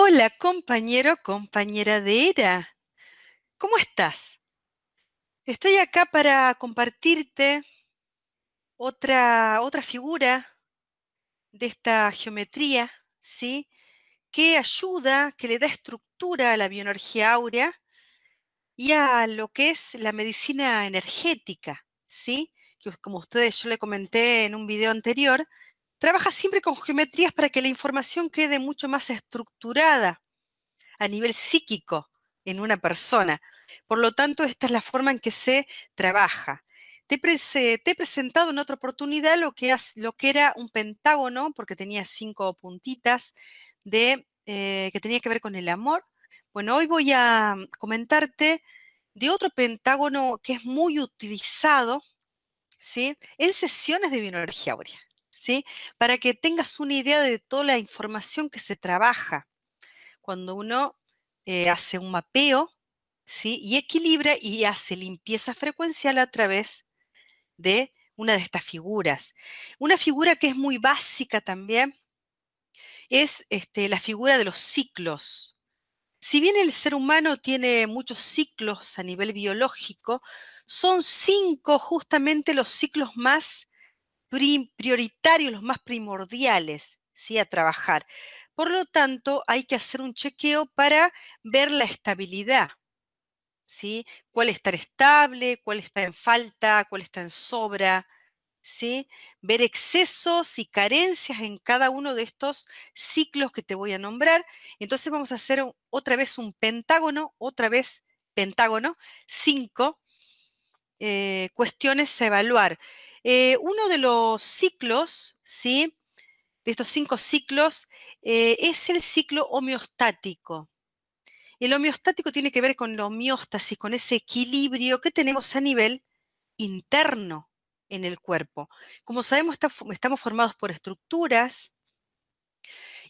Hola, compañero, compañera de ERA. ¿Cómo estás? Estoy acá para compartirte otra, otra figura de esta geometría, ¿sí? Que ayuda, que le da estructura a la bioenergía áurea y a lo que es la medicina energética, ¿sí? Que como ustedes yo le comenté en un video anterior, trabaja siempre con geometrías para que la información quede mucho más estructurada a nivel psíquico en una persona. Por lo tanto, esta es la forma en que se trabaja. Te, he presentado en otra oportunidad lo que, era un pentágono, porque tenía cinco puntitas, eh, que tenía que ver con el amor. Bueno, hoy voy a comentarte de otro pentágono que es muy utilizado ¿sí? en sesiones de bioenergía áurea, para que tengas una idea de toda la información que se trabaja cuando uno eh, hace un mapeo ¿sí? y equilibra y hace limpieza frecuencial a través de una de estas figuras. Una figura que es muy básica también es este, la figura de los ciclos. Si bien el ser humano tiene muchos ciclos a nivel biológico, son cinco justamente los ciclos más prioritarios, los más primordiales ¿sí? a trabajar. Por lo tanto, hay que hacer un chequeo para ver la estabilidad. ¿sí? ¿Cuál está estable? ¿Cuál está en falta? ¿Cuál está en sobra? ¿sí? Ver excesos y carencias en cada uno de estos ciclos que te voy a nombrar. Entonces vamos a hacer otra vez un pentágono, otra vez pentágono, cinco eh, cuestiones a evaluar. Eh, uno de los ciclos, ¿sí? de estos cinco ciclos eh, es el ciclo homeostático. El homeostático tiene que ver con la homeostasis, con ese equilibrio que tenemos a nivel interno en el cuerpo. Como sabemos, estamos formados por estructuras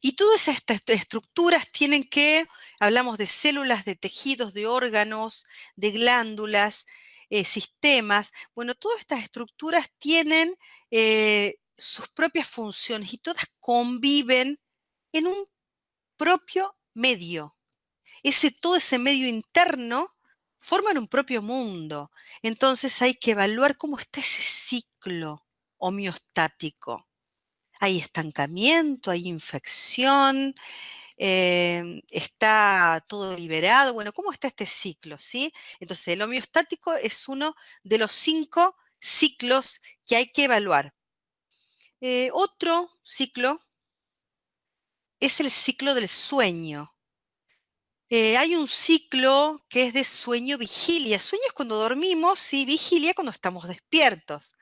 y todas estas estructuras tienen que, hablamos de células, de tejidos, de órganos, de glándulas, eh, sistemas. Bueno, todas estas estructuras tienen eh, sus propias funciones y todas conviven en un propio medio. Ese, todo ese medio interno forman un propio mundo. Entonces hay que evaluar cómo está ese ciclo homeostático. Hay estancamiento, hay infección, em, está todo liberado. Bueno, ¿cómo está este ciclo? ¿sí? Entonces, el homeostático es uno de los cinco ciclos que hay que evaluar. Eh, otro ciclo es el ciclo del sueño. Eh, hay un ciclo que es de sueño-vigilia. Sueño es cuando dormimos y vigilia cuando estamos despiertos.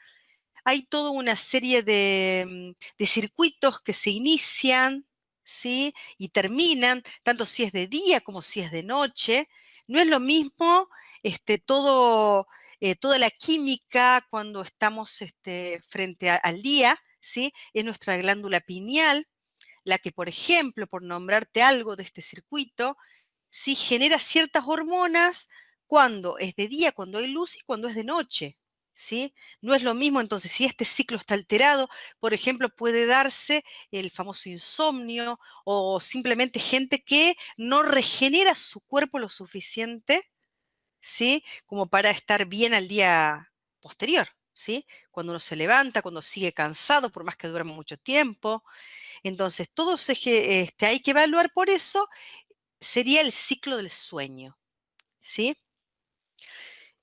Hay toda una serie de, mm, circuitos que se inician ¿sí? y terminan, tanto si es de día como si es de noche. No es lo mismo este, todo, eh, toda la química cuando estamos este, frente al día ¿sí? Es nuestra glándula pineal, la que, por ejemplo, por nombrarte algo de este circuito, sí genera ciertas hormonas cuando es de día, cuando hay luz y cuando es de noche. ¿Sí? No es lo mismo, entonces, si este ciclo está alterado, por ejemplo, puede darse el famoso insomnio o simplemente gente que no regenera su cuerpo lo suficiente, ¿sí? Como para estar bien al día posterior. Cuando uno se levanta, cuando sigue cansado, por más que duerma mucho tiempo. Entonces, todo este, hay que evaluar por eso, sería el ciclo del sueño, ¿sí?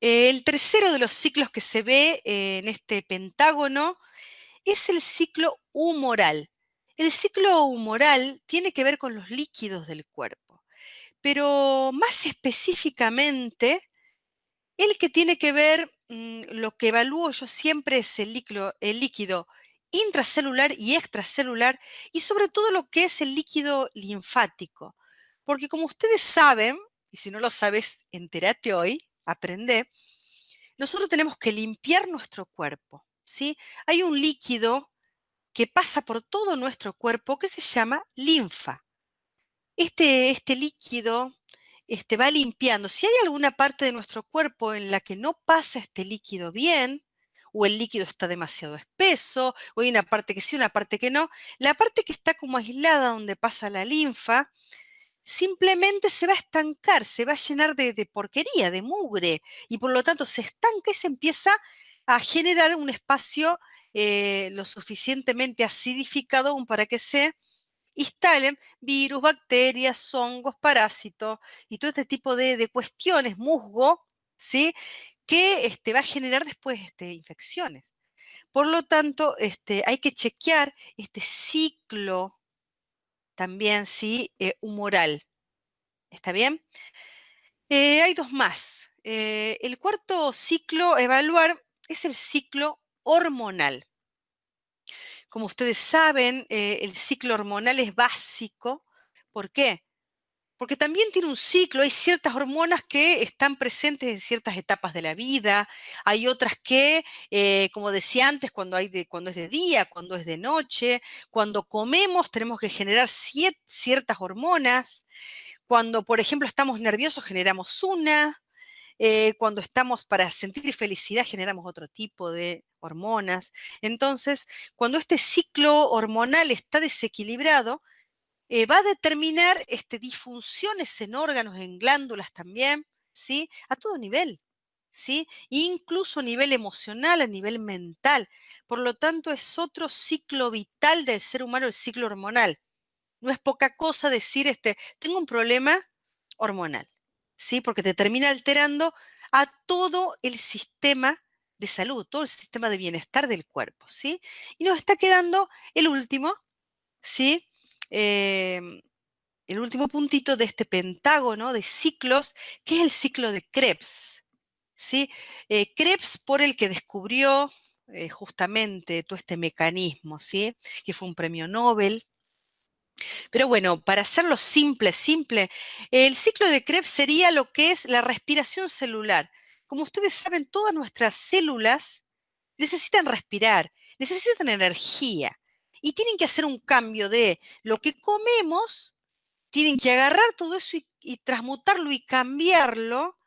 El tercero de los ciclos que se ve en este pentágono es el ciclo humoral. El ciclo humoral tiene que ver con los líquidos del cuerpo, pero más específicamente, el que tiene que ver Mm, lo que evalúo yo siempre es el líquido, el líquido intracelular y extracelular y sobre todo lo que es el líquido linfático. Porque como ustedes saben, y si no lo sabes, entérate hoy, aprende, nosotros tenemos que limpiar nuestro cuerpo. ¿sí? Hay un líquido que pasa por todo nuestro cuerpo que se llama linfa. Este, este líquido este, va limpiando. Si hay alguna parte de nuestro cuerpo en la que no pasa este líquido bien, o el líquido está demasiado espeso, o hay una parte que sí, una parte que no, la parte que está como aislada donde pasa la linfa, simplemente se va a estancar, se va a llenar de, porquería, de mugre, y por lo tanto se estanca y se empieza a generar un espacio eh, lo suficientemente acidificado aún para que se instalen virus, bacterias, hongos, parásitos y todo este tipo de, de cuestiones, musgo, ¿sí? Que este, va a generar después este, infecciones. Por lo tanto, este, hay que chequear este ciclo también, ¿sí? Eh, humoral. ¿Está bien? Eh, hay dos más. Eh, el cuarto ciclo a evaluar es el ciclo hormonal. Como ustedes saben, eh, el ciclo hormonal es básico. ¿Por qué? Porque también tiene un ciclo, hay ciertas hormonas que están presentes en ciertas etapas de la vida, hay otras que, eh, como decía antes, cuando, hay de, cuando es de día, cuando es de noche, cuando comemos tenemos que generar ciertas hormonas, cuando, por ejemplo, estamos nerviosos generamos una, eh, cuando estamos para sentir felicidad generamos otro tipo de hormonas. Entonces, cuando este ciclo hormonal está desequilibrado, eh, va a determinar este, disfunciones en órganos, en glándulas también, ¿sí? A todo nivel, ¿sí? Incluso a nivel emocional, a nivel mental. Por lo tanto, es otro ciclo vital del ser humano, el ciclo hormonal. No es poca cosa decir, este, tengo un problema hormonal, ¿sí? Porque te termina alterando a todo el sistema de salud, todo el sistema de bienestar del cuerpo, ¿sí? Y nos está quedando el último, ¿sí? Em, el último puntito de este pentágono de ciclos, que es el ciclo de Krebs, ¿sí? Eh, Krebs por el que descubrió eh, justamente todo este mecanismo, ¿sí? Que fue un premio Nobel. Pero bueno, para hacerlo simple, simple, el ciclo de Krebs sería lo que es la respiración celular. Como ustedes saben, todas nuestras células necesitan respirar, necesitan energía y tienen que hacer un cambio de lo que comemos, tienen que agarrar todo eso y, transmutarlo y cambiarlo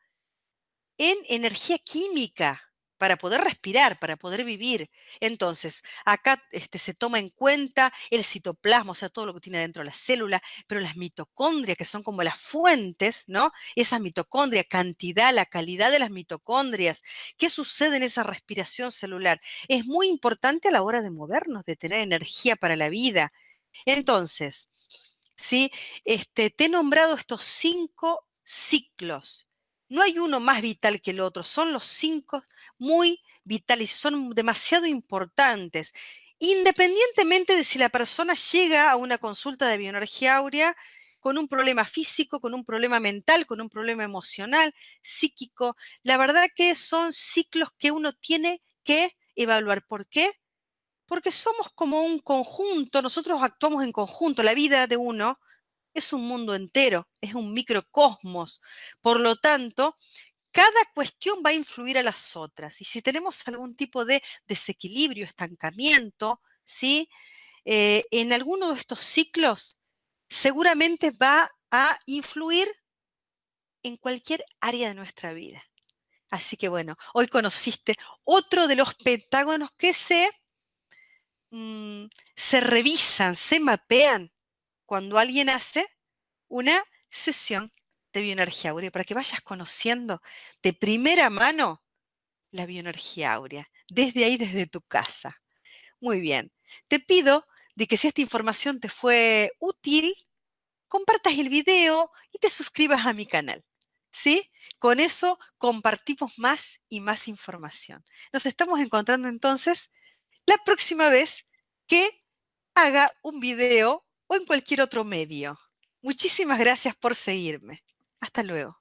en energía química para poder respirar, para poder vivir. Entonces, acá este, se toma en cuenta el citoplasma, o sea, todo lo que tiene dentro de la célula, pero las mitocondrias, que son como las fuentes, ¿no? Esa mitocondria, cantidad, la calidad de las mitocondrias, ¿qué sucede en esa respiración celular? Es muy importante a la hora de movernos, de tener energía para la vida. Entonces, ¿sí? Este, te he nombrado estos cinco ciclos no hay uno más vital que el otro, son los cinco muy vitales, son demasiado importantes. Independientemente de si la persona llega a una consulta de bioenergía áurea con un problema físico, con un problema mental, con un problema emocional, psíquico, la verdad que son ciclos que uno tiene que evaluar. ¿Por qué? Porque somos como un conjunto, nosotros actuamos en conjunto, la vida de uno es un mundo entero, es un microcosmos. Por lo tanto, cada cuestión va a influir a las otras. Y si tenemos algún tipo de desequilibrio, estancamiento, ¿sí? Eh, en alguno de estos ciclos, seguramente va a influir en cualquier área de nuestra vida. Así que bueno, hoy conociste otro de los pentágonos que se, mm, se revisan, se mapean cuando alguien hace una sesión de bioenergía áurea para que vayas conociendo de primera mano la bioenergía áurea, desde ahí, desde tu casa. Muy bien, te pido de que si esta información te fue útil, compartas el video y te suscribas a mi canal. ¿Sí? Con eso compartimos más y más información. Nos estamos encontrando entonces la próxima vez que haga un video o en cualquier otro medio. Muchísimas gracias por seguirme. Hasta luego.